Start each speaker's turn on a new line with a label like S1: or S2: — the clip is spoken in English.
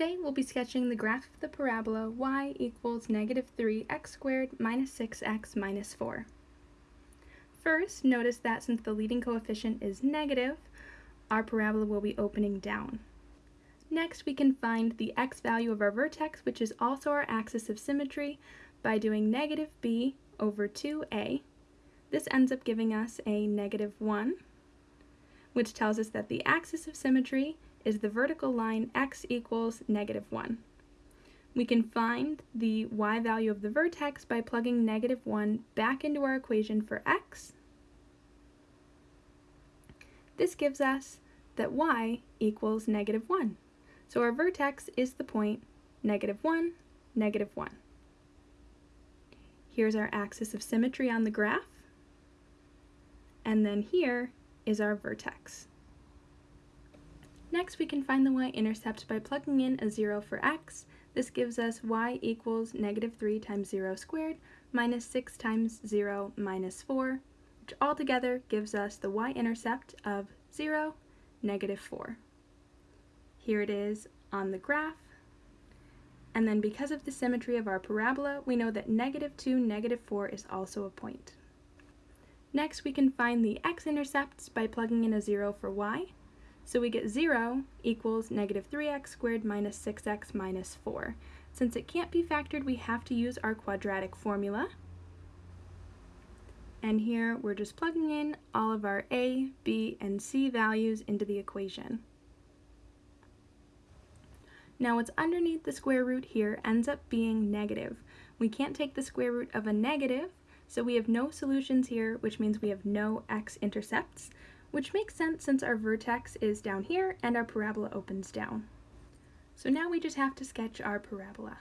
S1: Today we'll be sketching the graph of the parabola y equals negative 3x squared minus 6x minus 4. First, notice that since the leading coefficient is negative, our parabola will be opening down. Next, we can find the x value of our vertex, which is also our axis of symmetry, by doing negative b over 2a. This ends up giving us a negative 1, which tells us that the axis of symmetry is the vertical line x equals negative 1. We can find the y value of the vertex by plugging negative 1 back into our equation for x. This gives us that y equals negative 1. So our vertex is the point negative 1, negative 1. Here's our axis of symmetry on the graph. And then here is our vertex. Next, we can find the y-intercept by plugging in a 0 for x. This gives us y equals negative 3 times 0 squared minus 6 times 0 minus 4, which altogether gives us the y-intercept of 0, negative 4. Here it is on the graph. And then because of the symmetry of our parabola, we know that negative 2, negative 4 is also a point. Next, we can find the x-intercepts by plugging in a 0 for y. So we get 0 equals negative 3x squared minus 6x minus 4. Since it can't be factored, we have to use our quadratic formula. And here we're just plugging in all of our a, b, and c values into the equation. Now what's underneath the square root here ends up being negative. We can't take the square root of a negative, so we have no solutions here, which means we have no x-intercepts which makes sense since our vertex is down here and our parabola opens down. So now we just have to sketch our parabola.